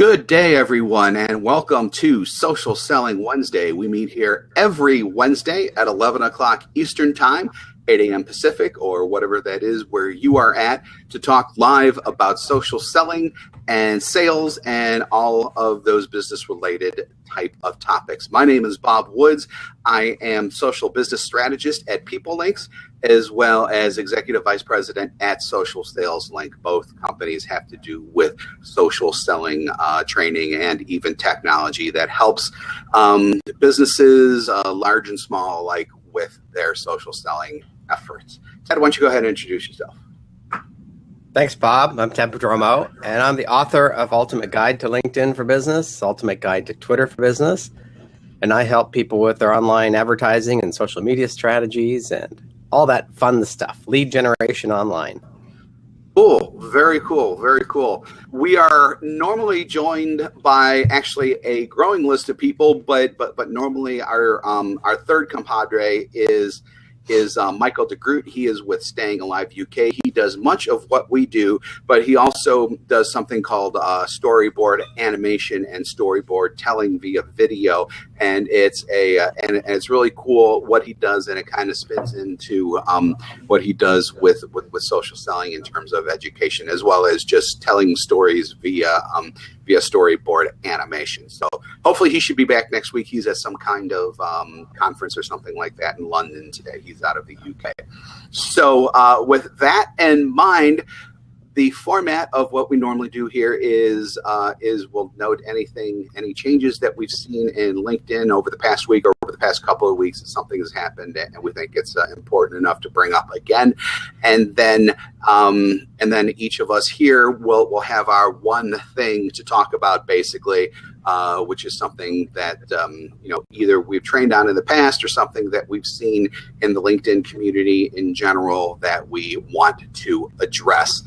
Good day, everyone, and welcome to Social Selling Wednesday. We meet here every Wednesday at 11 o'clock Eastern Time, 8 a.m. Pacific, or whatever that is where you are at, to talk live about social selling and sales and all of those business related type of topics. My name is Bob Woods. I am social business strategist at PeopleLinks as well as executive vice president at Social Sales Link. Both companies have to do with social selling uh, training and even technology that helps um, businesses, uh, large and small, alike, with their social selling efforts. Ted, why don't you go ahead and introduce yourself? Thanks, Bob. I'm Ted Prodromou, and I'm the author of Ultimate Guide to LinkedIn for Business, Ultimate Guide to Twitter for Business, and I help people with their online advertising and social media strategies and all that fun stuff, lead generation online. Cool, very cool, very cool. We are normally joined by actually a growing list of people, but but but normally our um, our third compadre is is uh, Michael DeGroot. He is with Staying Alive UK. He does much of what we do, but he also does something called uh, storyboard animation and storyboard telling via video. And it's a uh, and, and, it's really cool what he does, and it kind of spins into um, what he does with, with with social selling in terms of education, as well as just telling stories via um, via storyboard animation. So hopefully he should be back next week. He's at some kind of um, conference or something like that in London today. He's out of the UK. So uh, with that in mind, the format of what we normally do here is uh, is we'll note anything, any changes that we've seen in LinkedIn over the past week or over the past couple of weeks. Something has happened, and we think it's uh, important enough to bring up again. And then um, and then each of us here will will have our one thing to talk about, basically, uh, which is something that um, you know either we've trained on in the past or something that we've seen in the LinkedIn community in general that we want to address.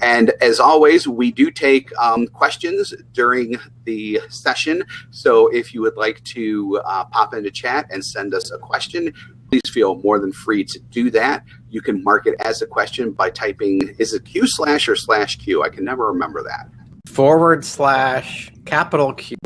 And as always, we do take um, questions during the session. So if you would like to uh, pop into chat and send us a question, please feel more than free to do that. You can mark it as a question by typing, is it Q slash or slash Q? I can never remember that. Forward slash capital Q.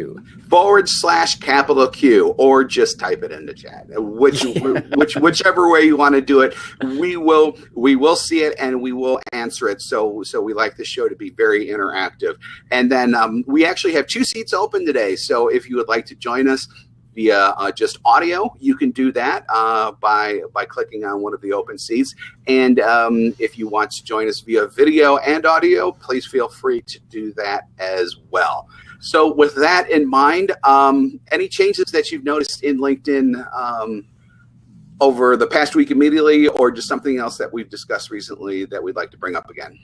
Forward slash capital Q, or just type it in the chat. Which, which, whichever way you want to do it, we will we will see it and we will answer it. So so we like the show to be very interactive. And then um, we actually have two seats open today. So if you would like to join us, via uh, just audio, you can do that uh, by by clicking on one of the open seats. And um, if you want to join us via video and audio, please feel free to do that as well. So with that in mind, um, any changes that you've noticed in LinkedIn um, over the past week immediately, or just something else that we've discussed recently that we'd like to bring up again?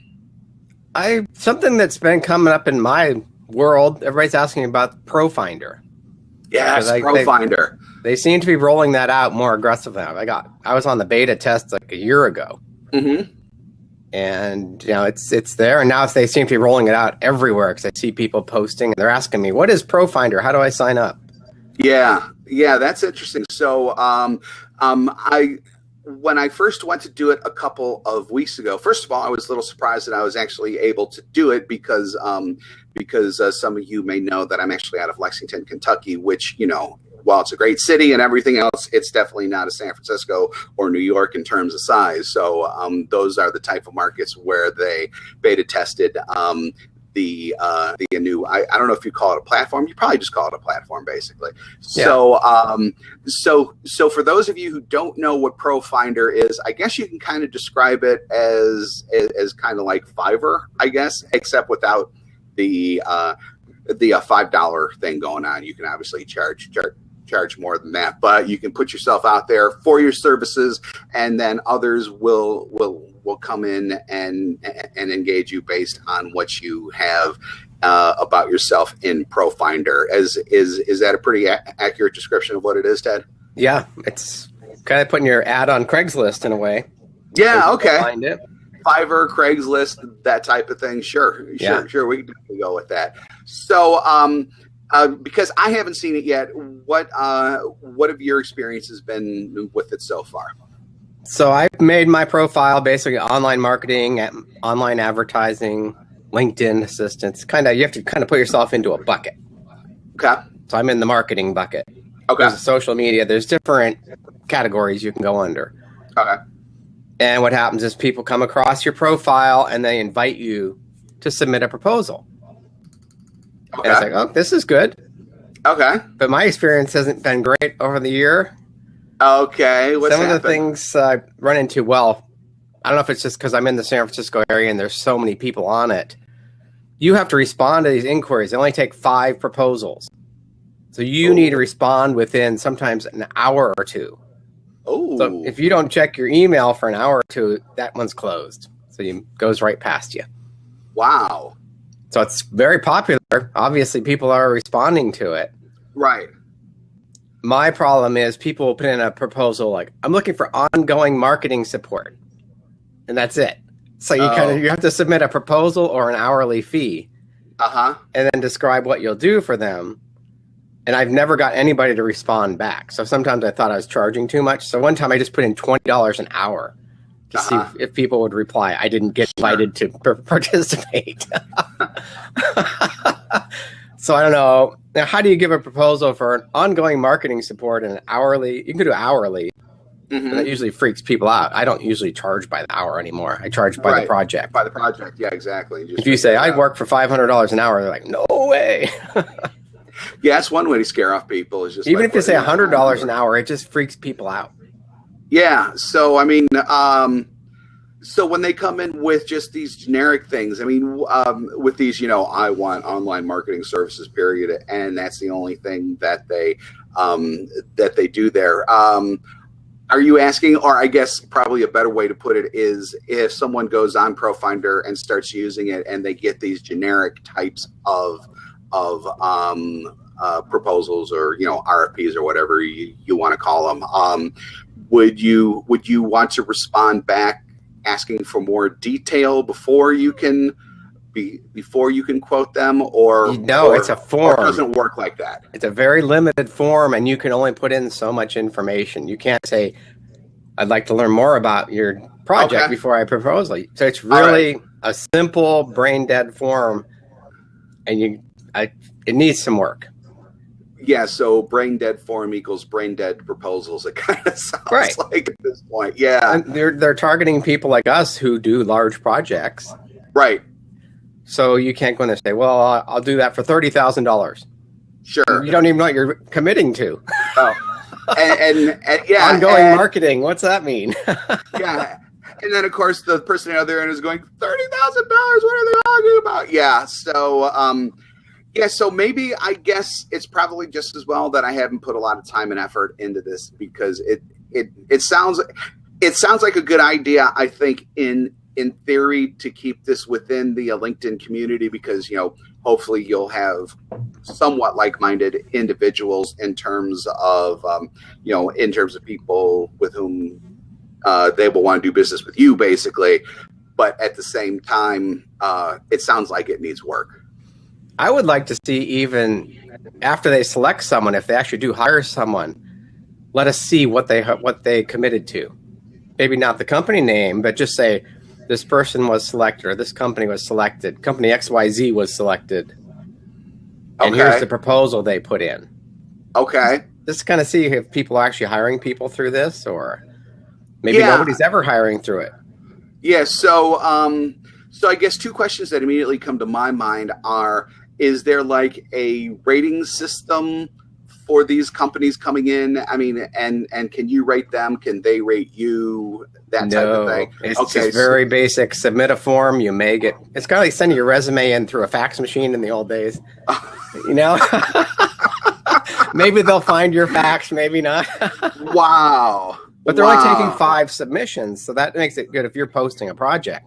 I something that's been coming up in my world. Everybody's asking about ProFinder. Yes, I, ProFinder. They, they, seem to be rolling that out more aggressively. I got I was on the beta test like a year ago. Mm-hmm. And you know it's it's there, and now they seem to be rolling it out everywhere because I see people posting and they're asking me, "What is ProFinder? How do I sign up?" Yeah, yeah, that's interesting. So, um, um, I when I first went to do it a couple of weeks ago, first of all, I was a little surprised that I was actually able to do it because um, because uh, some of you may know that I'm actually out of Lexington, Kentucky, which, you know, while it's a great city and everything else, it's definitely not a San Francisco or New York in terms of size. So um, those are the type of markets where they beta tested um, the uh, the new. I, I don't know if you call it a platform. You probably just call it a platform, basically. Yeah. So um, so so for those of you who don't know what ProFinder is, I guess you can kind of describe it as as, as kind of like Fiverr, I guess, except without the uh, the uh, five dollar thing going on. You can obviously charge, charge charge more than that, but you can put yourself out there for your services, and then others will will will come in and and engage you based on what you have uh, about yourself in ProFinder. As is is that a pretty accurate description of what it is, Ted? Yeah, it's kind of putting your ad on Craigslist in a way. Yeah. Okay. Find it. Fiverr, Craigslist, that type of thing. Sure, yeah. sure, sure. We can go with that. So, um, uh, because I haven't seen it yet, what uh, what have your experiences been with it so far? So I made my profile basically online marketing, online advertising, LinkedIn assistance. Kind of, you have to kind of put yourself into a bucket. Okay. So I'm in the marketing bucket. Okay. There's social media. There's different categories you can go under. Okay. And what happens is people come across your profile and they invite you to submit a proposal. Okay. And it's like, oh, this is good. Okay. But my experience hasn't been great over the year. Okay. What's Some of the things I run into, well, I don't know if it's just because I'm in the San Francisco area and there's so many people on it. You have to respond to these inquiries. They only take five proposals. So you Oh. need to respond within sometimes an hour or two. Oh. So if you don't check your email for an hour or two, that one's closed. So it goes right past you. wow. So it's very popular. Obviously, people are responding to it. Right. My problem is people will put in a proposal like, I'm looking for ongoing marketing support. And that's it. So you kind Oh. of you have to submit a proposal or an hourly fee Uh huh. and then describe what you'll do for them. And I've never got anybody to respond back. So sometimes I thought I was charging too much. So one time I just put in $20 an hour to Uh-huh. see if people would reply. I didn't get invited to par- participate. so I don't know. Now, how do you give a proposal for an ongoing marketing support and an hourly? You can do hourly, hmm and that usually freaks people out. I don't usually charge by the hour anymore. I charge by Right. the project. By the project. Yeah. Exactly. Just If you say I work for five hundred dollars an hour, they're like, "No way!" Yeah, that's one way to scare off people. Is just Even like, if you say hundred dollars an hour, it just freaks people out. Yeah. So I mean, um, so when they come in with just these generic things, I mean, um, with these, you know, I want online marketing services, period, and that's the only thing that they um, that they do there. Um, are you asking, or I guess probably a better way to put it is, if someone goes on ProFinder and starts using it, and they get these generic types of of um, uh, proposals or you know RFPs or whatever you, you want to call them. Um, would you would you want to respond back asking for more detail before you can be before you can quote them or No, or- it's a form. it doesn't work like that It's a very limited form, and you can only put in so much information. You can't say, "I'd like to learn more about your project Okay. before I propose." it." So it's All right. really a simple, brain dead form, and you, I, it needs some work. Yeah so brain dead form equals brain dead proposals it kind of sounds Right. like at this point yeah And they're they're targeting people like us who do large projects. right So you can't go in there and say, "Well, I'll- I'll do that for thirty thousand dollars." sure You don't even know what you're committing to. oh. and, and, and yeah Ongoing and- marketing. What's that mean? yeah. And then of course the person out there is going thirty thousand dollars. What are they talking about? Yeah. So um, yeah. So maybe I guess it's probably just as well that I haven't put a lot of time and effort into this because it it it sounds it sounds like a good idea. I think in in theory to keep this within the LinkedIn community because you know hopefully you'll have somewhat like-minded individuals in terms of um, you know in terms of people with whom uh, they will want to do business with you basically but at the same time uh, it sounds like it needs work I would like to see even after they select someone, if they actually do hire someone, let us see what they what they committed to. Maybe not the company name, but just say this person was selected or this company was selected. Company XYZ was selected. And here's the proposal they put in. okay Just kind of see if people are actually hiring people through this or maybe Yeah. nobody's ever hiring through it. yeah so um, so i guess two questions that immediately come to my mind are is there like a rating system for these companies coming in i mean and and can you rate them can they rate you that type of thing It's Okay, just so- very basic. Submit a form, you may get. It's kind of like sending your resume in through a fax machine in the old days. you know, maybe they'll find your fax, maybe not. wow but they're Wow. only taking five submissions, so that makes it good if you're posting a project.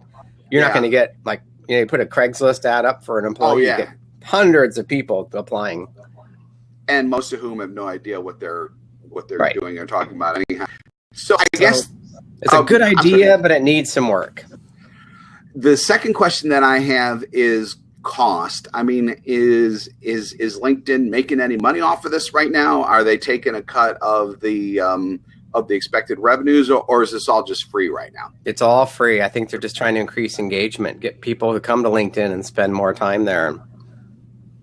You're not going to get like you know you put a Craigslist ad up for an employee, Oh, yeah. you get hundreds of people applying. and most of whom have no idea what they're what they're Right. doing or talking about anyhow so i So- guess It's a Um, good idea, but it needs some work. the second question that I have is cost. I mean, is is is LinkedIn making any money off of this right now? Are they taking a cut of the um, of the expected revenues, or, or is this all just free right now? It's all free. I think they're just trying to increase engagement, get people to come to LinkedIn and spend more time there.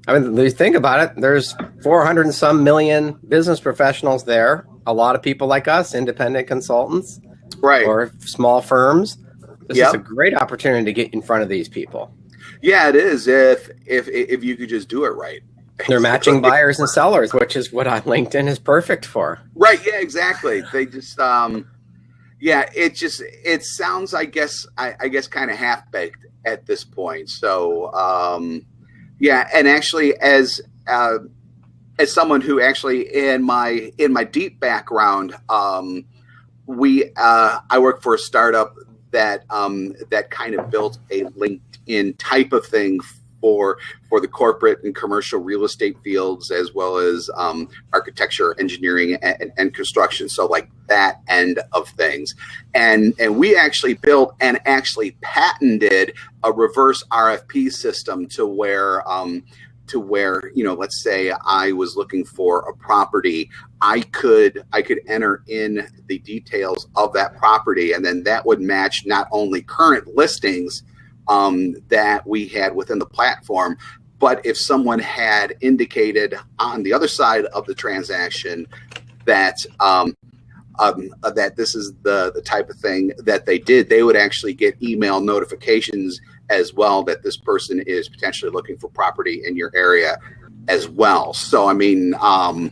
I mean, you think about it, there's 400 and some million business professionals there. A lot of people like us, independent consultants, right, or small firms. This Yep. is a great opportunity to get in front of these people. Yeah, it is. If if if you could just do it right, They're matching buyers and sellers, which is what on LinkedIn is perfect for. Right. Yeah. Exactly. They just. um Yeah. It just. It sounds. I guess. I, I guess kind of half baked at this point. So. um Yeah. And actually, as. Uh, as someone who actually in my in my deep background um we uh i work for a startup that um that kind of built a linkedin type of thing for for the corporate and commercial real estate fields as well as um architecture engineering and, and construction. So like that end of things. And and we actually built and actually patented a reverse rfp system to where um to where you know let's say i was looking for a property i could i could enter in the details of that property. And then that would match not only current listings um, that we had within the platform but if someone had indicated on the other side of the transaction that um, um, uh, that this is the the type of thing that they did, they would actually get email notifications as well that this person is potentially looking for property in your area as well. So I mean, um,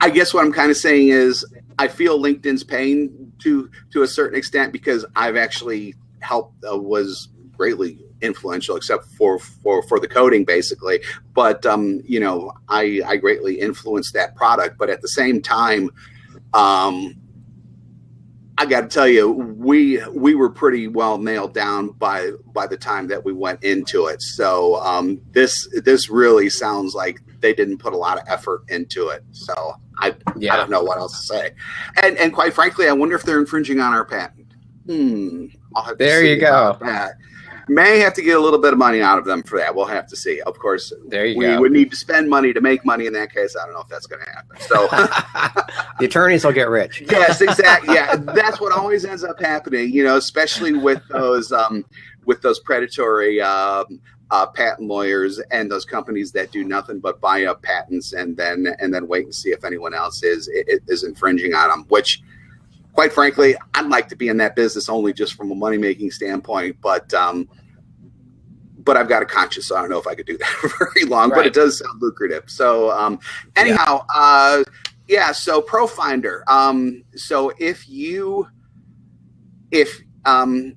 I guess what I'm kind of saying is I feel LinkedIn's pain to to a certain extent because I've actually helped uh, was greatly influential except for for for the coding basically but um you know i i greatly influenced that product but at the same time um I got to tell you, we we were pretty well nailed down by by the time that we went into it. So um, this this really sounds like they didn't put a lot of effort into it. So I yeah. I don't know what else to say. And and quite frankly, I wonder if they're infringing on our patent. Hmm. I'll have to There you go. May have to get a little bit of money out of them for that. We'll have to see. Of course, There you we go. would need to spend money to make money. In that case, I don't know if that's going to happen. So. the attorneys will get rich. yes, exactly. Yeah, that's what always ends up happening. You know, especially with those um, with those predatory um, uh, patent lawyers and those companies that do nothing but buy up patents and then and then wait and see if anyone else is is infringing on them. Which, quite frankly, I'd like to be in that business only just from a money making standpoint, but. Um, but I've got a conscience, so I don't know if I could do that very long. But it does sound lucrative. So, um, anyhow, uh, yeah so profinder um so if you if um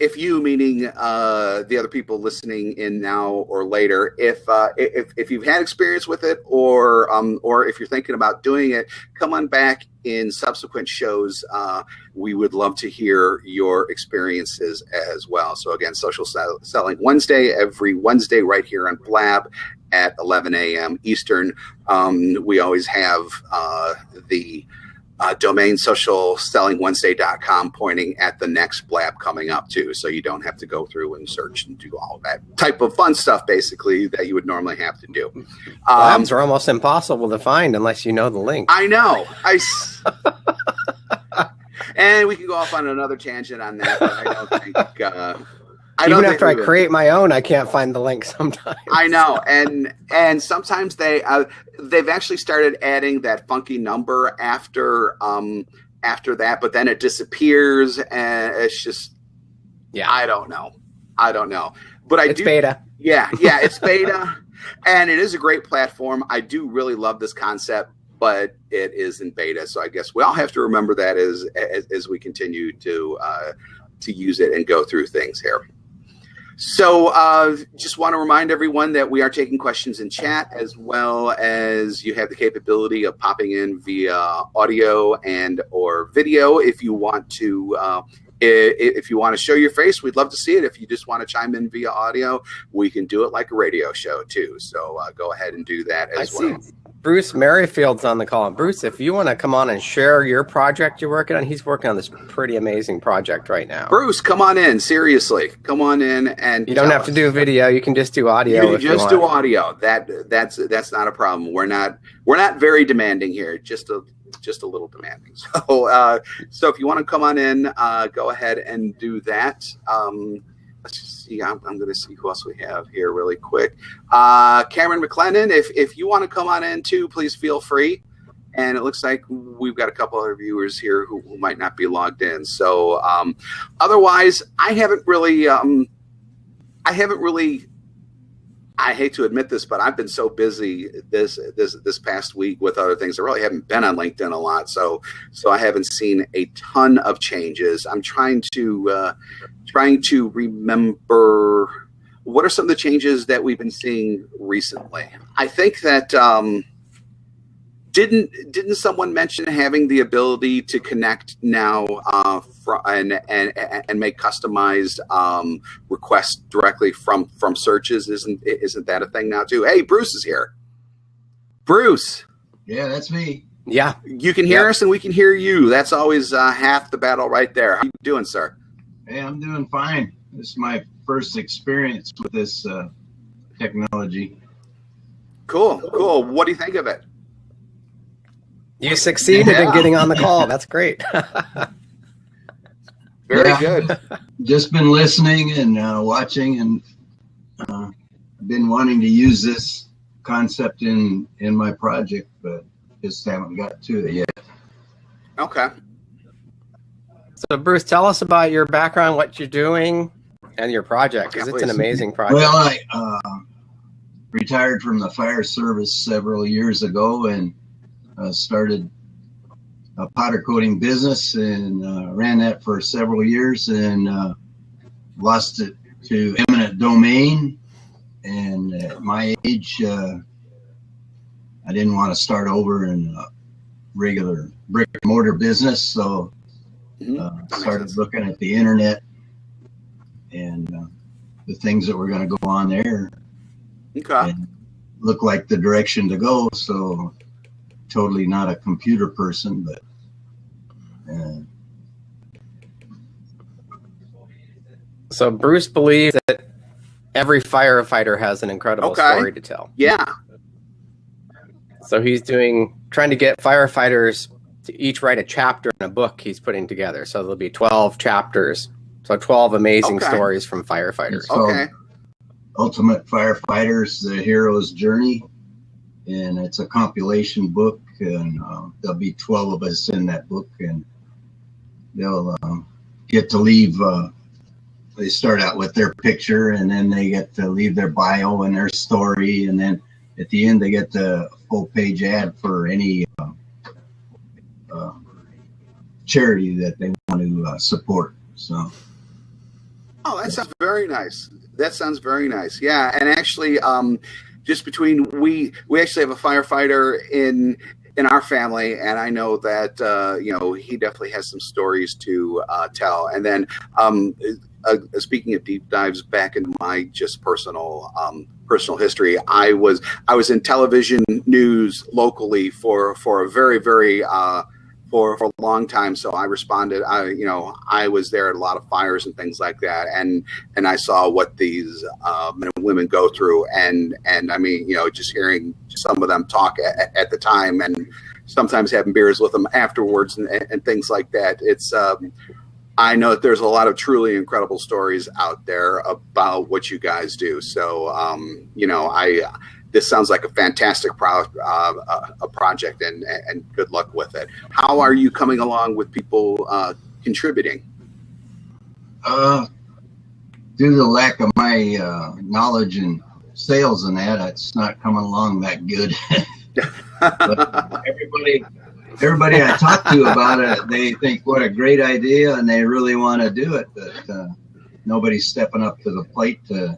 if you meaning uh the other people listening in now or later if uh if if you've had experience with it or um or if you're thinking about doing it come on back in subsequent shows. Uh we would love to hear your experiences as well. So again social sell- selling wednesday every wednesday right here on blab at 11 a.m eastern. Um, we always have uh, the uh, domain socialsellingwednesday.com pointing at the next blab coming up too. So you don't have to go through and search and do all that type of fun stuff basically that you would normally have to do. Um, Blabs are almost impossible to find unless you know the link. I know. I s- and we can go off on another tangent on that, but I don't think. Uh, I Even after I think we will. create my own, I can't find the link sometimes. I know, and and sometimes they uh, they've actually started adding that funky number after um after that, but then it disappears, and it's just Yeah. I don't know, I don't know, but I It's do. beta. Yeah, yeah, it's beta, and it is a great platform. I do really love this concept, but it is in beta, so I guess we all have to remember that as as, as we continue to uh, to use it and go through things here. So, uh, just want to remind everyone that we are taking questions in chat as well as you have the capability of popping in via audio and or video if you want to. Uh, if you want to show your face, we'd love to see it. If you just want to chime in via audio, we can do it like a radio show too. So uh, go ahead and do that I as see well. Bruce Merrifield's on the call. Bruce, if you want to come on and share your project you're working on, he's working on this pretty amazing project right now. Bruce, come on in. Seriously, come on in and You don't have to us. do video. You can just do audio. You you just want. do audio. That that's that's not a problem. We're not we're not very demanding here. Just a just a little demanding. So, uh, so if you want to come on in, uh, go ahead and do that. Um, let's see. I'm, I'm going to see who else we have here really quick. Uh, Cameron McLennan, if if you want to come on in too, please feel free. And it looks like we've got a couple other viewers here who, who might not be logged in. So, um, otherwise, I haven't really, um, I haven't really I hate to admit this, but I've been so busy this this this past week with other things. I really haven't been on LinkedIn a lot, so so I haven't seen a ton of changes. I'm trying to uh, trying to remember what are some of the changes that we've been seeing recently. I think that. Um, didn't didn't someone mention having the ability to connect now uh, and, and and make customized um, requests directly from from searches? Isn't isn't that a thing now too? Hey, Bruce is here. Bruce. Yeah, that's me. Yeah, you can hear us and we can hear you. That's always uh, half the battle right there. How you doing, sir? Hey, I'm doing fine. This is my first experience with this uh, technology. Cool, cool. What do you think of it? You succeeded yeah. in getting on the call. That's great. Very yeah. good. Just been listening and uh, watching, and uh, been wanting to use this concept in in my project, but just haven't got to it yet. Okay. So, Bruce, tell us about your background, what you're doing, and your project, because it's an amazing project. Well, I uh, retired from the fire service several years ago, and uh, started a powder coating business and uh, ran that for several years and uh, lost it to eminent domain. And at my age, uh, I didn't want to start over in a regular brick and mortar business, so mm-hmm. uh, started looking at the internet and uh, the things that were going to go on there. Okay. Looked like the direction to go, so totally not a computer person, but. Uh, so Bruce believes that every firefighter has an incredible okay. story to tell. Yeah. So he's doing trying to get firefighters to each write a chapter in a book he's putting together. So there'll be 12 chapters. So 12 amazing okay. stories from firefighters. Okay. Ultimate Firefighters, The Hero's Journey and it's a compilation book, and uh, there'll be 12 of us in that book, and they'll uh, get to leave. Uh, they start out with their picture, and then they get to leave their bio and their story, and then at the end they get the full page ad for any uh, uh, charity that they want to uh, support. So. Oh, that sounds very nice. That sounds very nice. Yeah, and actually, um, just between we we actually have a firefighter in in our family, and I know that uh, you know he definitely has some stories to uh, tell. And then, um, uh, speaking of deep dives back into my just personal um, personal history, I was I was in television news locally for for a very very uh, for, for a long time. So I responded. I, you know, I was there at a lot of fires and things like that, and and I saw what these uh, men and women go through, and and I mean, you know, just hearing some of them talk at, at the time, and sometimes having beers with them afterwards, and, and things like that. It's um, I know that there's a lot of truly incredible stories out there about what you guys do. So, um, you know, I this sounds like a fantastic pro, uh, uh, a project, and and good luck with it. How are you coming along with people uh, contributing? Uh, due to the lack of my uh, knowledge and sales and that, it's not coming along that good. everybody, everybody I talk to about it, they think what a great idea, and they really want to do it, but uh, nobody's stepping up to the plate to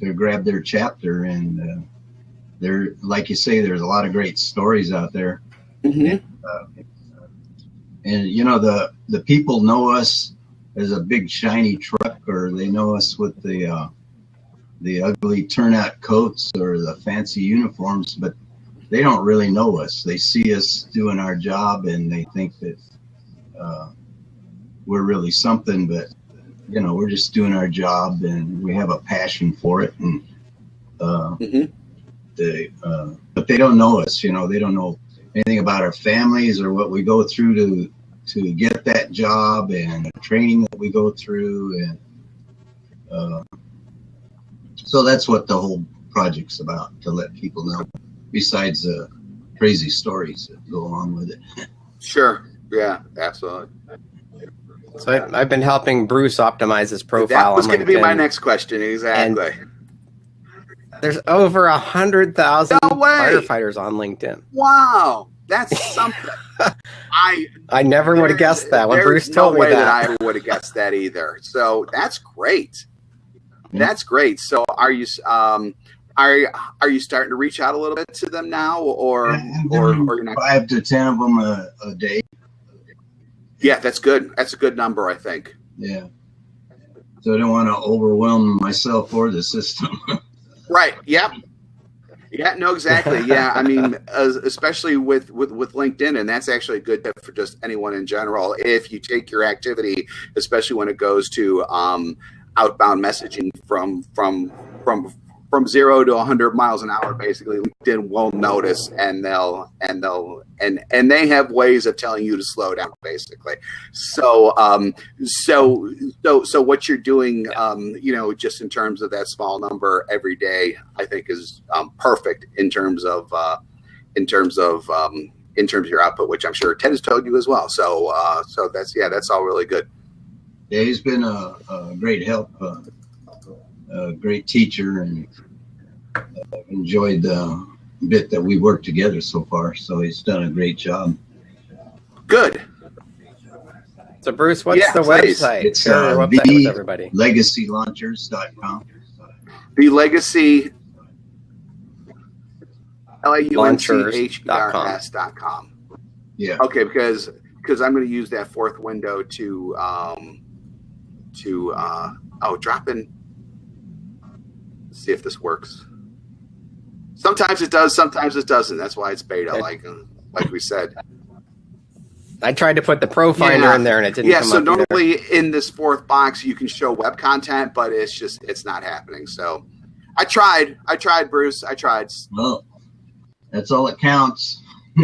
to grab their chapter. And uh, there, like you say, there's a lot of great stories out there. Mm-hmm. And, uh, and you know the the people know us as a big shiny truck, or they know us with the uh, the ugly turnout coats or the fancy uniforms, but they don't really know us. They see us doing our job and they think that uh, we're really something, but you know, we're just doing our job and we have a passion for it. And uh, mm-hmm. they, uh, but they don't know us. You know, they don't know anything about our families or what we go through to to get that job and the training that we go through and uh, so that's what the whole project's about to let people know besides the crazy stories that go along with it Sure. Yeah, absolutely. So I, I've been helping Bruce optimize his profile. That profile was going to be my next question. Exactly. There's over a hundred thousand No firefighters on LinkedIn. wow, that's something. I I never would have guessed that when there's Bruce no told me way that. I would have guessed that either. So that's great. That's great. So are you um are are you starting to reach out a little bit to them now, or or, or you're not? five to ten of them a, a day Yeah, that's good. That's a good number, I think. yeah so i don't want to overwhelm myself or the system Right. Yep. Yeah. No. Exactly. Yeah. I mean, especially with, with with LinkedIn, and that's actually a good tip for just anyone in general. If you take your activity, especially when it goes to um, outbound messaging from from from from zero to 100 miles an hour basically. Linkedin will notice and they'll and they'll and and they have ways of telling you to slow down basically. So um so so so what you're doing um you know just in terms of that small number every day i think is um, perfect in terms of uh in terms of um in terms of your output which i'm sure ted has told you as well. So uh so that's yeah that's all really good. Yeah he's been a, a great help uh, a great teacher and uh, I've enjoyed the bit that we worked together so far so he's done a great job good So Bruce, what's Yeah, the please. website? It's, Share your uh, website the- everybody. legacylaunchers.com the legacy L-A-U-N-C-H-E-R-S dot com. yeah Okay, because because I'm going to use that fourth window to um, to uh, oh drop in. See if this works. Sometimes it does, sometimes it doesn't. That's why it's beta, like uh, like we said. I tried to put the ProFinder Yeah. in there and it didn't Yeah. come So up either. normally in this fourth box you can show web content, but it's just it's not happening. So I tried. I tried, Bruce. I tried. well that's all that counts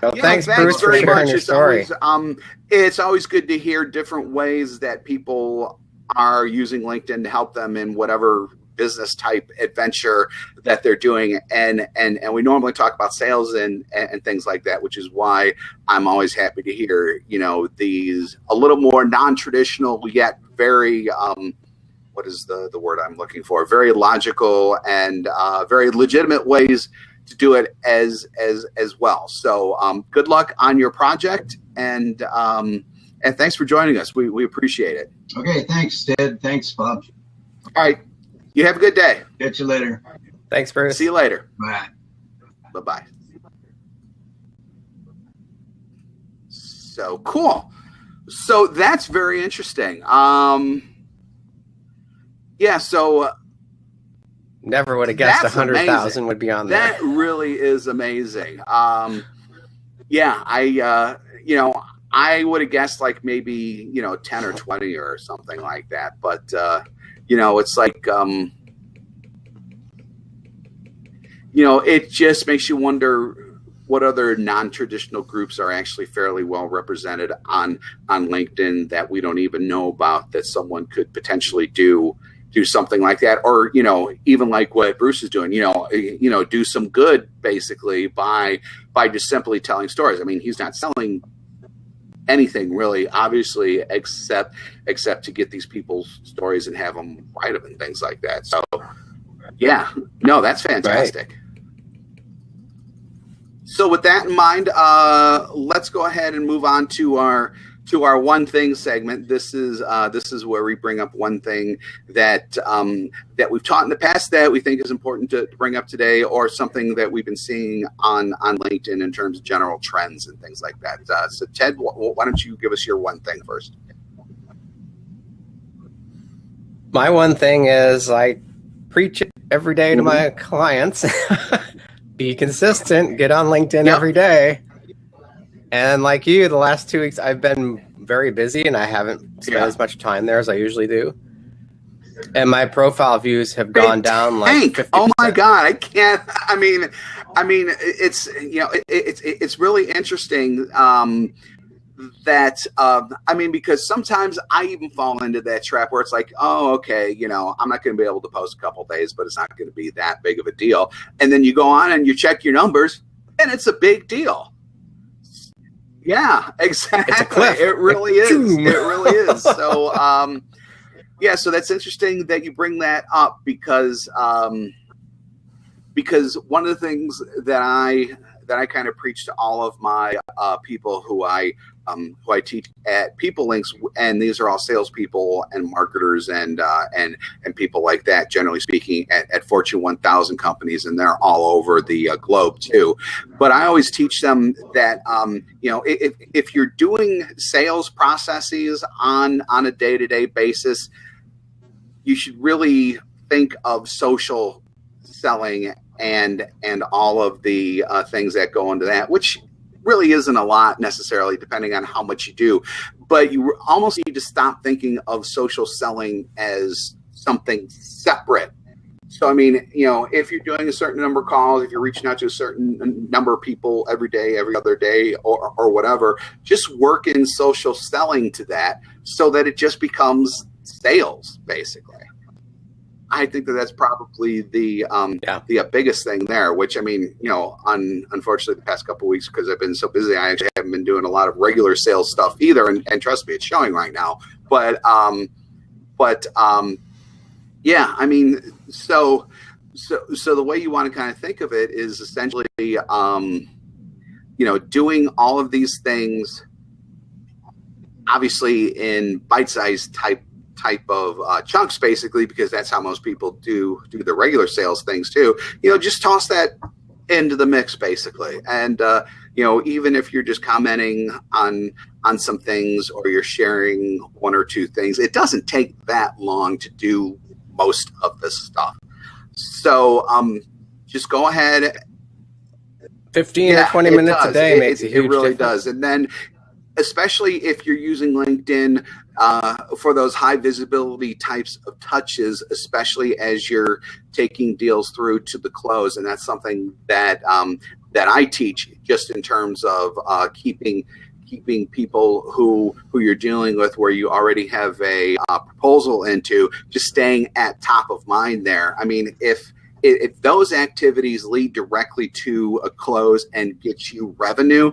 So Yeah, thanks, Bruce, for very sharing much. your It's story. Always, um, it's always good to hear different ways that people are using LinkedIn to help them in whatever business type adventure that they're doing and and and we normally talk about sales and and things like that which is why i'm always happy to hear you know these a little more non-traditional yet very um what is the the word i'm looking for very logical and uh very legitimate ways to do it as as as well. So um, good luck on your project, and um, and thanks for joining us. We we appreciate it. okay thanks ted thanks bob All right, you have a good day. catch you later Thanks, Bruce. See you later. bye Bye bye. So cool. So that's very interesting. Um, yeah. So. Uh, Never would have guessed a That's hundred amazing. thousand would be on there. That really is amazing. Um, yeah, I uh, you know I would have guessed like maybe you know ten or twenty or something like that, but uh, you know it's like um, you know it just makes you wonder what other non-traditional groups are actually fairly well represented on on LinkedIn that we don't even know about that someone could potentially do do something like that. Or you know even like what bruce is doing you know you know do some good basically by by just simply telling stories. I mean he's not selling anything really obviously except except to get these people's stories and have them write them and things like that. So yeah. No that's fantastic. So with that in mind uh let's go ahead and move on to our to our one thing segment. This is uh, this is where we bring up one thing that um, that we've taught in the past that we think is important to, bring up today, or something that we've been seeing on on LinkedIn in terms of general trends and things like that. Uh, so, Ted, wh- wh- why don't you give us your one thing first? My one thing is I preach it every day to Mm-hmm. my clients. Be consistent, get on LinkedIn Yep. every day. And like you, the last two weeks I've been very busy and I haven't spent Yeah. as much time there as I usually do. And my profile views have gone down like 50%. Oh my god, I can't. I mean, I mean, it's you know, it, it's it's really interesting. Um, that um, I mean, because sometimes I even fall into that trap where it's like, oh, okay, you know, I'm not going to be able to post a couple days, but it's not going to be that big of a deal. And then you go on and you check your numbers, and it's a big deal. Yeah, exactly. It really is. It really is. So, um, yeah, so that's interesting that you bring that up because um, because one of the things that I that I kind of preach to all of my uh, people who I um, who I teach at People Links, and these are all salespeople and marketers and uh, and and people like that. Generally speaking, at, at Fortune 1000 companies, and they're all over the uh, globe too. But I always teach them that um, you know if if you're doing sales processes on on a day to day basis, you should really think of social selling and and all of the uh, things that go into that, which really isn't a lot necessarily, depending on how much you do. But you almost need to stop thinking of social selling as something separate. So, I mean, you know, if you're doing a certain number of calls, if you're reaching out to a certain number of people every day, every other day, or, or whatever, just work in social selling to that so that it just becomes sales, basically. I think that that's probably the um, yeah. the uh, biggest thing there. Which I mean, you know, un, unfortunately, the past couple weeks because I've been so busy, I actually haven't been doing a lot of regular sales stuff either. And, and trust me, it's showing right now. But um, but um, yeah, I mean, so so so the way you want to kind of think of it is essentially, um, you know, doing all of these things, obviously in bite-sized type type of uh, chunks, basically, because that's how most people do do the regular sales things too. You know, just toss that into the mix, basically, and uh, you know, even if you're just commenting on on some things or you're sharing one or two things, it doesn't take that long to do most of this stuff. So, um, just go ahead 15 yeah, or 20 minutes does. a day it, makes it, a huge it really difference. does and then especially if you're using linkedin uh, for those high visibility types of touches, especially as you're taking deals through to the close. And that's something that um, that I teach just in terms of uh, keeping keeping people who who you're dealing with where you already have a uh, proposal into just staying at top of mind there. I mean, if if those activities lead directly to a close and get you revenue,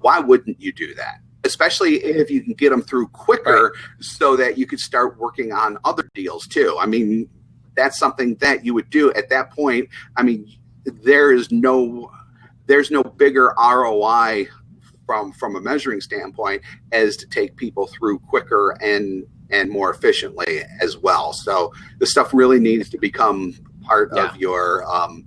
why wouldn't you do that? Especially if you can get them through quicker right. so that you could start working on other deals too. I mean, that's something that you would do at that point. I mean, there is no there's no bigger ROI from from a measuring standpoint as to take people through quicker and and more efficiently as well. So the stuff really needs to become part yeah. of your um,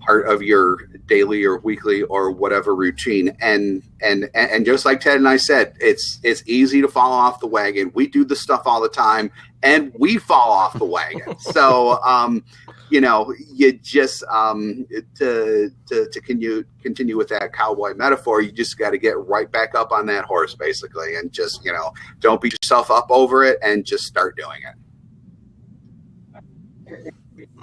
part of your daily or weekly or whatever routine. And and and just like ted and i said it's it's easy to fall off the wagon. We do the stuff all the time and we fall off the wagon. So um you know you just um to to, to continue continue with that cowboy metaphor you just got to get right back up on that horse basically and just you know don't beat yourself up over it and just start doing it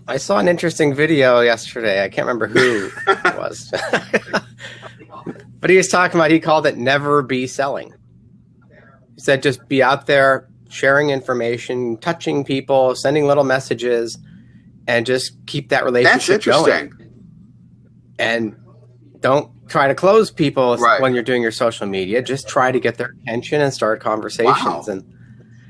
I saw an interesting video yesterday. I can't remember who it was. but he was talking about, he called it never be selling. He said just be out there sharing information, touching people, sending little messages, and just keep that relationship going. And don't try to close people right. when you're doing your social media. Just try to get their attention and start conversations. Wow. And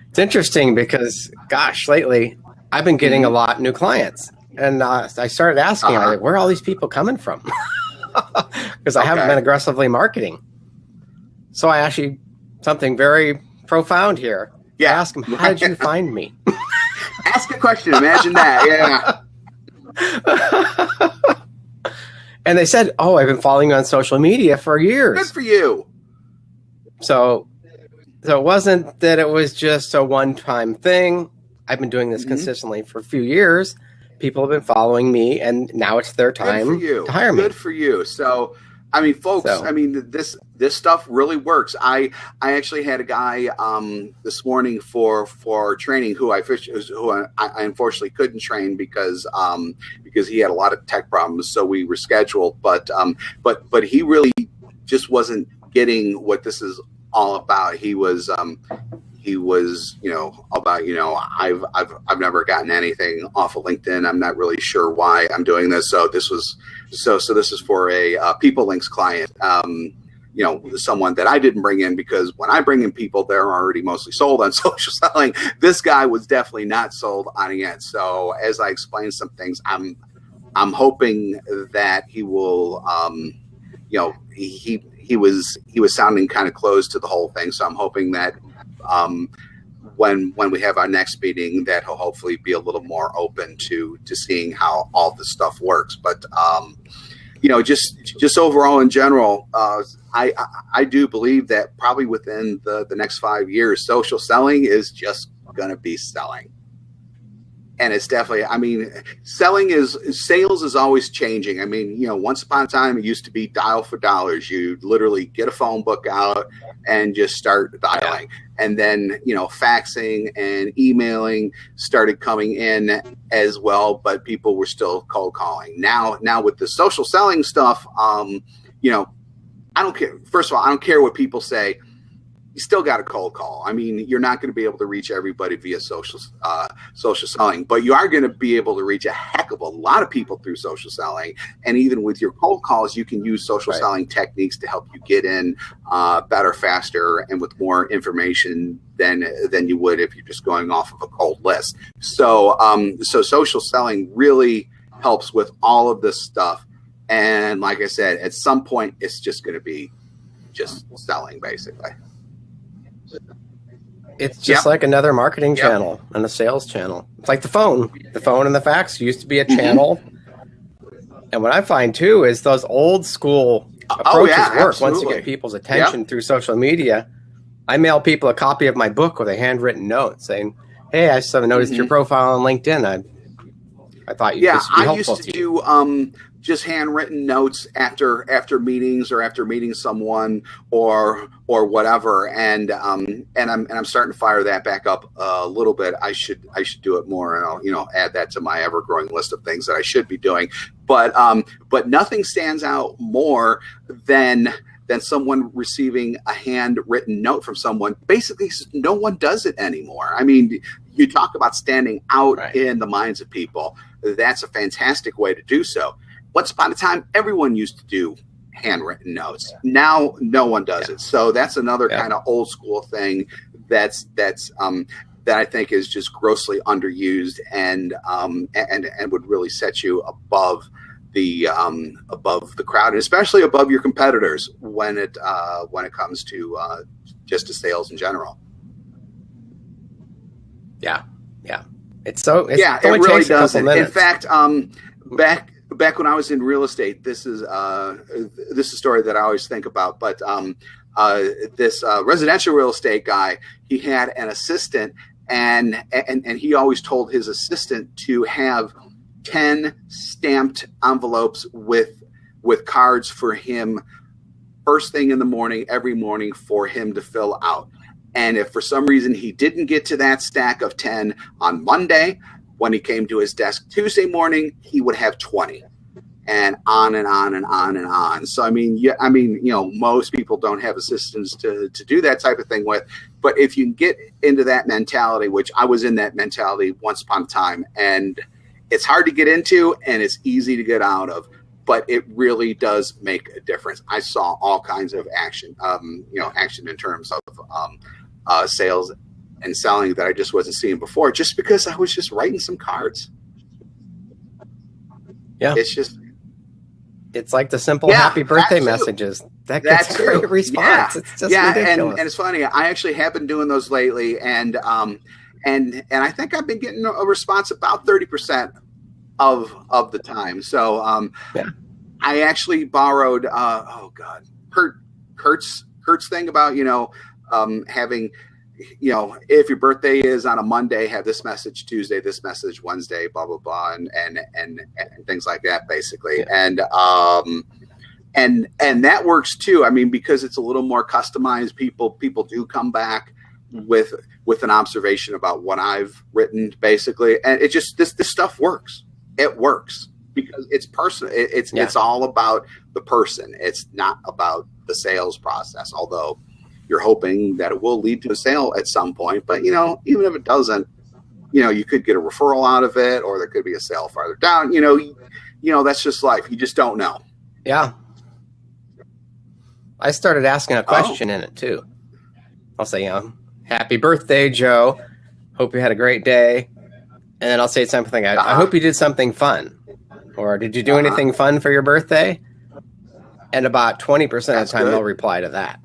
it's interesting because, gosh, lately I've been getting a mm-hmm. lot new clients, and uh, I started asking, uh-huh. like, where are all these people coming from? Because I okay. haven't been aggressively marketing. So I actually something very profound here. Yeah. I ask them, how did you find me? ask a question. Imagine that. Yeah. and they said, "Oh, I've been following you on social media for years." Good for you. So, so it wasn't that it was just a one-time thing. I've been doing this mm-hmm. consistently for a few years. People have been following me, and now it's their time to hire me. Good for you. So, I mean, folks. So- I mean, this this stuff really works. I I actually had a guy um, this morning for for training who I fish who I, I unfortunately couldn't train because um, because he had a lot of tech problems, so we rescheduled. But um, but but he really just wasn't getting what this is all about. He was um, he was you know about you know I've I've I've never gotten anything off of LinkedIn. I'm not really sure why I'm doing this. So this was so so this is for a uh, people links client. Um, you know, someone that I didn't bring in because when I bring in people, they're already mostly sold on social selling. This guy was definitely not sold on it. Yet. So as I explain some things, I'm I'm hoping that he will, um, you know, he, he he was he was sounding kind of closed to the whole thing. So I'm hoping that um, when when we have our next meeting, that he'll hopefully be a little more open to to seeing how all this stuff works. But um, you know, just just overall in general, uh, I, I I do believe that probably within the the next five years, social selling is just going to be selling and it's definitely i mean selling is sales is always changing. I mean you know once upon a time it used to be dial for dollars. You literally get a phone book out and just start dialing. And then you know faxing and emailing started coming in as well but people were still cold calling. Now now with the social selling stuff um you know i don't care first of all i don't care what people say you still got a cold call. I mean, you're not going to be able to reach everybody via social uh, social selling, but you are going to be able to reach a heck of a lot of people through social selling. And even with your cold calls, you can use social Right. selling techniques to help you get in uh, better, faster, and with more information than than you would if you're just going off of a cold list. So, um, so social selling really helps with all of this stuff. And like I said, at some point, it's just going to be just selling, basically. It's just like another marketing Yep. channel and a sales channel. It's like the phone. The phone and the fax used to be a Mhm. channel. And what I find too is those old school Oh, approaches yeah, work once you get people's attention through social media. I mail people a copy of my book with a handwritten note saying, "Hey, I saw noticed your Mhm. profile on LinkedIn. I, I thought you yeah this would be i used to to do um just handwritten notes after after meetings or after meeting someone or or whatever. And um and i'm and i'm starting to fire that back up a little bit. I should i should do it more and i'll you know add that to my ever growing list of things that i should be doing. But um but nothing stands out more than than someone receiving a handwritten note from someone. Basically no one does it anymore. I mean you talk about standing out Right. in the minds of people. That's a fantastic way to do so. Once upon a time, everyone used to do handwritten notes. Now, no one does Yeah. it. So that's another Yeah. kind of old school thing that's that's um, that I think is just grossly underused and um, and and would really set you above the um, above the crowd, and especially above your competitors when it uh, when it comes to uh, just to sales in general. Yeah, yeah. It's so it's, yeah, it really does. In fact, um, back back when I was in real estate, this is uh, this is a story that I always think about. But um, uh, this uh, residential real estate guy, he had an assistant, and and and he always told his assistant to have ten stamped envelopes with with cards for him first thing in the morning every morning for him to fill out. And if for some reason he didn't get to that stack of 10 on Monday, when he came to his desk Tuesday morning, he would have 20 and on and on and on and on. So, I mean, yeah, I mean, you know, most people don't have assistants to, to do that type of thing with, but if you can get into that mentality, which I was in that mentality once upon a time, and it's hard to get into and it's easy to get out of, but it really does make a difference. I saw all kinds of action, um, you know, action in terms of um, uh, sales and selling that I just wasn't seeing before, just because I was just writing some cards. Yeah. it's just It's like the simple Yeah, happy birthday messages. That gets a great response. It's just yeah, and, and it's funny. I actually have been doing those lately, and um, and and I think I've been getting a response about thirty percent of of the time. So um, Yeah. I actually borrowed. Uh, oh God, Kurt Kurt's Kurt's thing about you know um, having you know if your birthday is on a Monday, have this message Tuesday, this message Wednesday, blah blah blah, and and and, and things like that, basically. Yeah. And um, and and that works too. I mean, because it's a little more customized. People people do come back with with an observation about what I've written, basically, and it just this this stuff works. It works because it's personal. It, it's yeah. it's all about the person. It's not about the sales process. Although you're hoping that it will lead to a sale at some point, but you know, even if it doesn't, you know, you could get a referral out of it, or there could be a sale farther down. You know, you, you know that's just life. You just don't know. Yeah. I started asking a question oh. in it too. I'll say, you know, happy birthday, Joe. Hope you had a great day. And then I'll say something, I, uh-huh. I hope you did something fun. Or did you do uh-huh. anything fun for your birthday? And about 20% of the time, good. they'll reply to that.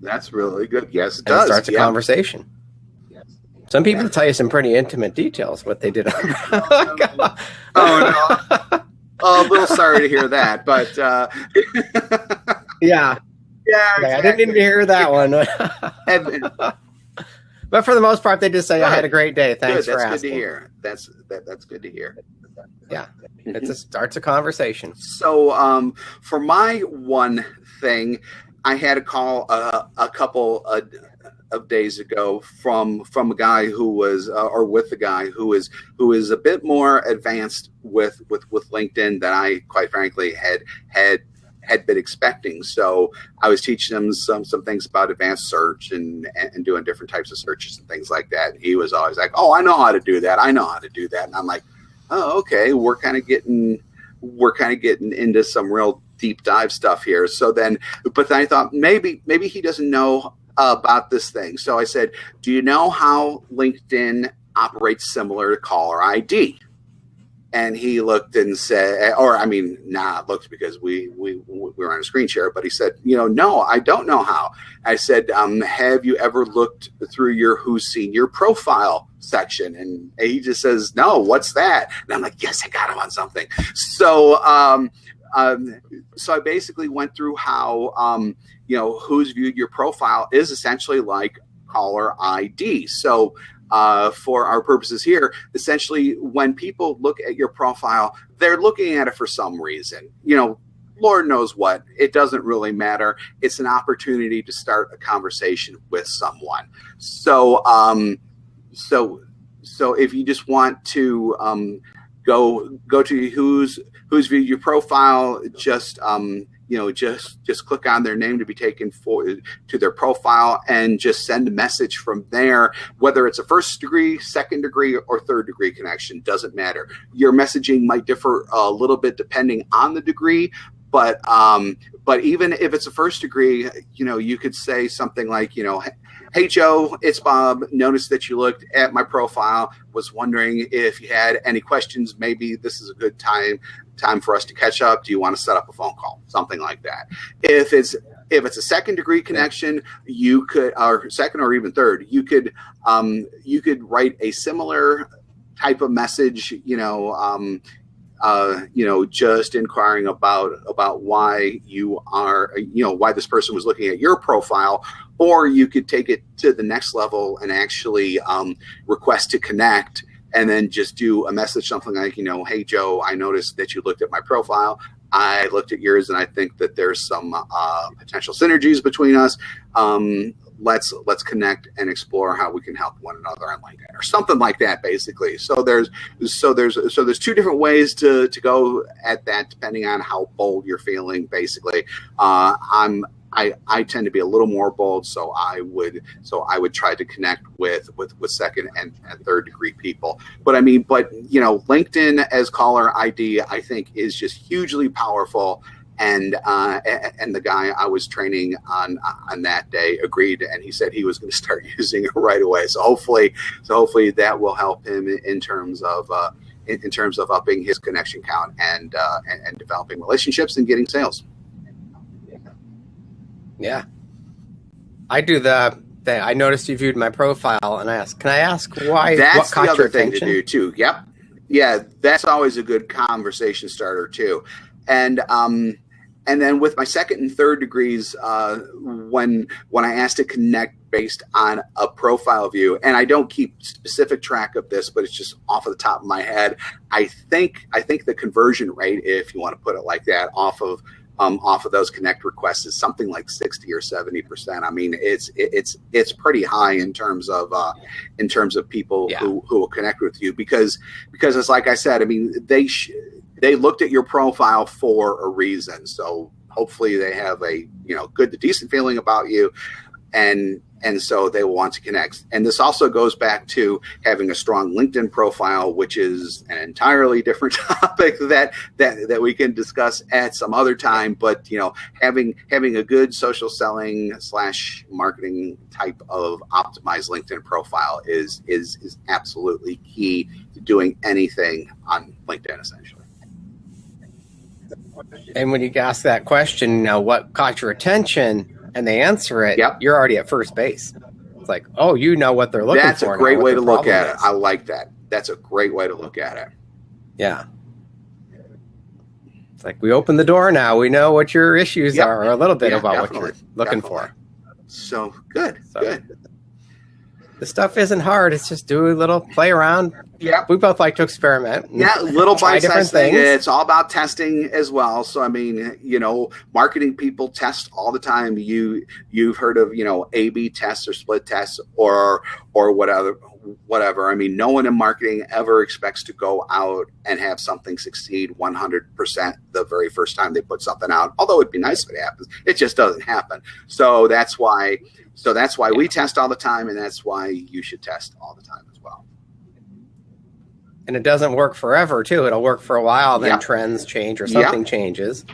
That's really good. Yes, it does. It starts a yeah. conversation. Yes. Some people yeah. tell you some pretty intimate details what they did. On- oh, no. oh, a little sorry to hear that, but uh... yeah, yeah, exactly. I didn't even hear that one. but for the most part, they just say, "I had a great day. Thanks good. for that's asking." Good to hear. That's that, that's good to hear. Yeah, it just starts a conversation. So, um, for my one thing, I had a call uh, a couple uh, of days ago from from a guy who was uh, or with a guy who is who is a bit more advanced with with with LinkedIn than I quite frankly had had had been expecting. So I was teaching him some some things about advanced search and and doing different types of searches and things like that. He was always like, "Oh, I know how to do that. I know how to do that." And I'm like, "Oh, okay. We're kind of getting we're kind of getting into some real deep dive stuff here." So then, but then I thought maybe maybe he doesn't know about this thing. So I said, "Do you know how LinkedIn operates similar to caller ID?" and he looked and said, or I mean, not looked because we, we we were on a screen share, but he said, you know, no, I don't know how. I said, um, have you ever looked through your Who's Seen Your Profile section? And he just says, no, what's that? And I'm like, yes, I got him on something. So, um, um, so I basically went through how, um, you know, who's viewed your profile is essentially like caller ID. So uh, for our purposes here, essentially, when people look at your profile, they're looking at it for some reason. You know, Lord knows what. It doesn't really matter. It's an opportunity to start a conversation with someone. So, um, so, so if you just want to um, go go to who's who's viewed your profile, just um, you know just just click on their name to be taken for to their profile and just send a message from there. Whether it's a first degree second degree or third degree connection doesn't matter. Your messaging might differ a little bit depending on the degree but um, but even if it's a first degree you know you could say something like you know Hey, Joe, it's Bob. Noticed that you looked at my profile. Was wondering if you had any questions. Maybe this is a good time time for us to catch up. Do you want to set up a phone call? Something like that. If it's if it's a second degree connection, you could, or second or even third, you could um, you could write a similar type of message. You know, um, uh, you know, just inquiring about about why you are, you know, why this person was looking at your profile, or you could take it to the next level and actually um, request to connect and then just do a message something like you know hey joe i noticed that you looked at my profile. I looked at yours and i think that there's some uh, potential synergies between us. Um, let's let's connect and explore how we can help one another on linkedin or something like that basically so there's so there's so there's two different ways to to go at that depending on how bold you're feeling basically uh, i'm I, I tend to be a little more bold, so I would so I would try to connect with with with second and, and third degree people. But I mean, but you know, LinkedIn as caller ID, I think is just hugely powerful. And uh, and the guy I was training on on that day agreed, and he said he was going to start using it right away. So hopefully, so hopefully that will help him in terms of. Uh, in, in terms of upping his connection count and, uh, and and developing relationships and getting sales. Yeah. I do the thing. I noticed you viewed my profile and I asked, can I ask why? That's what the other thing to do too. Yep. Yeah. That's always a good conversation starter too. And, um, and then with my second and third degrees, uh, when when I asked to connect based on a profile view, and I don't keep specific track of this, but it's just off of the top of my head. I think I think the conversion rate, if you want to put it like that, off of um, off of those connect requests is something like 60 or 70 percent. I mean, it's it's it's pretty high in terms of uh, in terms of people Yeah. who, who will connect with you because because it's like I said. I mean, they sh- they looked at your profile for a reason. So hopefully they have a you know good to decent feeling about you, and and so they will want to connect. And this also goes back to having a strong LinkedIn profile, which is an entirely different topic that that that we can discuss at some other time. But you know, having having a good social selling slash marketing type of optimized LinkedIn profile is is is absolutely key to doing anything on LinkedIn, essentially. And when you ask that question, you know, what caught your attention, and they answer it, Yep. you're already at first base. It's like, oh, you know what they're looking That's for. That's a great way to look at it. I like that. That's a great way to look at it. Yeah. It's like we open the door now. We know what your issues Yep. are, or a little bit Yeah, about definitely. what you're looking Definitely. for. So good, So- good. The stuff isn't hard. It's just do a little play around. Yeah, We both like to experiment. Yeah, little bite-sized thing. It's all about testing as well. So I mean, you know, marketing people test all the time. You you've heard of you know A B tests or split tests or or whatever whatever. I mean, no one in marketing ever expects to go out and have something succeed 100% the very first time they put something out. Although it'd be nice if it happens, it just doesn't happen. So that's why so that's why we test all the time and that's why you should test all the time. And it doesn't work forever too. It'll work for a while, then Yeah. trends change or Yeah. something changes.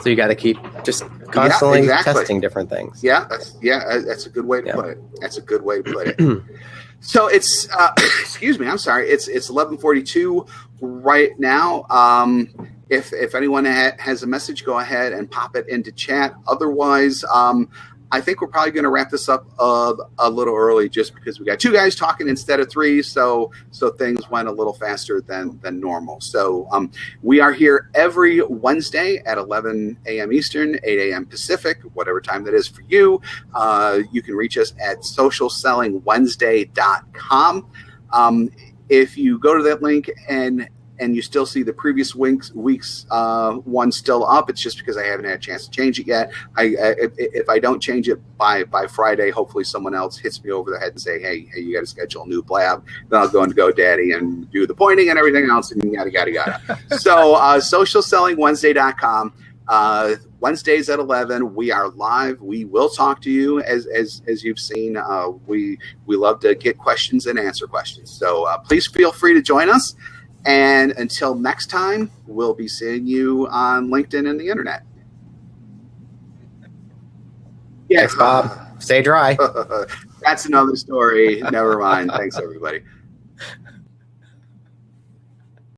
So you got to keep just constantly exactly. testing different things. Yeah, that's, yeah, uh, that's a good way to Yeah. put it. That's a good way to put it. so it's, uh, excuse me, I'm sorry. It's it's 11:42 right now. Um, if if anyone ha- has a message, go ahead and pop it into chat. Otherwise, um, I think we're probably going to wrap this up a little early, just because we got two guys talking instead of three. So so things went a little faster than than normal. So um, we are here every Wednesday at 11 a.m. Eastern, 8 a.m. Pacific, whatever time that is for you. Uh, you can reach us at socialsellingwednesday.com. Um, if you go to that link and and you still see the previous week's week's uh, one still up, it's just because I haven't had a chance to change it yet. I, I if, I don't change it by by Friday, hopefully someone else hits me over the head and say, "Hey, hey, you got to schedule a new blab." Then I'll go into GoDaddy and do the pointing and everything else, and yada yada yada. so, uh, socialsellingwednesday.com. Uh, Wednesdays at 11, we are live. We will talk to you as as as you've seen. Uh, we we love to get questions and answer questions. So uh, please feel free to join us. And until next time, we'll be seeing you on LinkedIn and the internet. Thanks, Bob. Stay dry. That's another story. Never mind. Thanks, everybody.